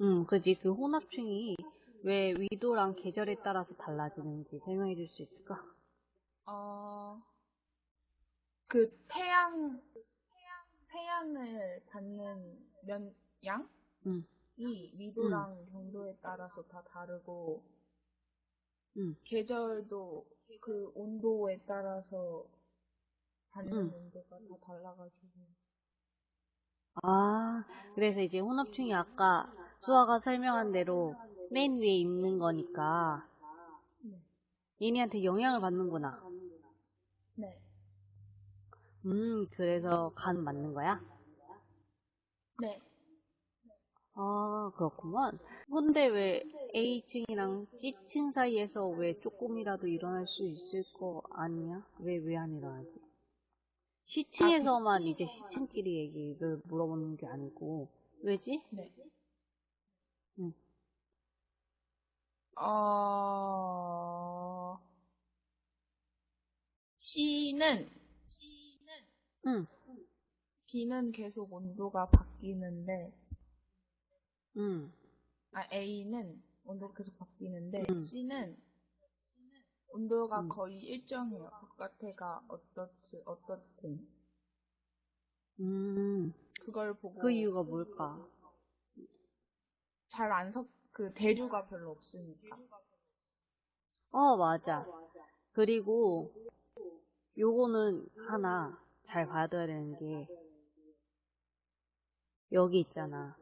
음, 그지. 그 혼합층이 왜 위도랑 계절에 따라서 달라지는지 설명해 줄 수 있을까? 어, 그 태양, 태양을 받는 면, 양이 음, 위도랑 경도에 따라서 다 다르고, 음. 계절도 그 온도에 따라서 받는 음. 온도가 다 달라가지고. 아, 그래서 이제 혼합층이 아까 수아가 설명한 대로 맨 위에 있는 거니까 네. 얘네한테 영향을 받는구나. 네. 음, 그래서 간 맞는 거야? 네. 아, 그렇구만. 근데 왜 A층이랑 C층 사이에서 왜 조금이라도 일어날 수 있을 거 아니야? 왜, 왜 안 일어나지? C층에서만 이제 C층끼리 얘기를 물어보는 게 아니고, 왜지? 네. 응. 어, C는, 응, B는 계속 온도가 바뀌는데, 응, 아, A는 온도가 계속 바뀌는데, 음. C는 온도가 음. 거의 일정해요. 바깥에가 어떻든, 어떻든. 음, 그걸 보고 그 이유가 뭘까? 잘 안 섞, 그 대류가 별로 없으니까. 어, 맞아. 그리고 요거는 하나 잘 봐둬야 되는 게 여기 있잖아.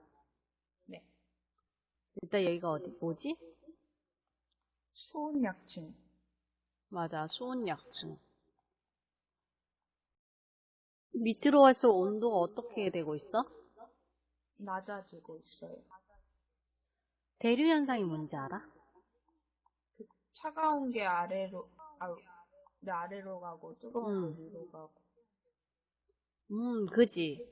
네. 일단 여기가 어디 뭐지? 수온약층. 맞아, 수온약층. 밑으로 갈수록 온도가 어떻게 되고 있어? 낮아지고 있어요. 대류 현상이 뭔지 알아? 차가운 게 아래로, 아, 네, 아래로 가고, 뜨거운 게 음. 위로 가고. 음, 그지.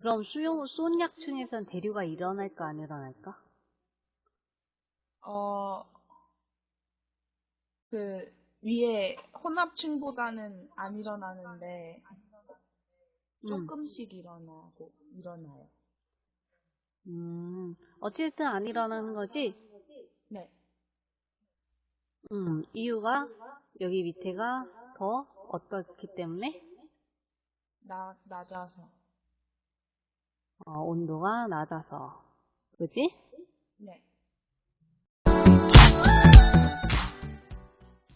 그럼 수용, 수온약층에선 대류가 일어날까 안 일어날까? 어, 그, 위에 혼합층보다는 안 일어나는데, 음, 조금씩 일어나고, 일어나요. 음, 어쨌든 안 일어나는 거지? 네. 음, 이유가 여기 밑에가 더 어떻기 때문에? 나, 낮아서. 어, 온도가 낮아서. 그지? 네.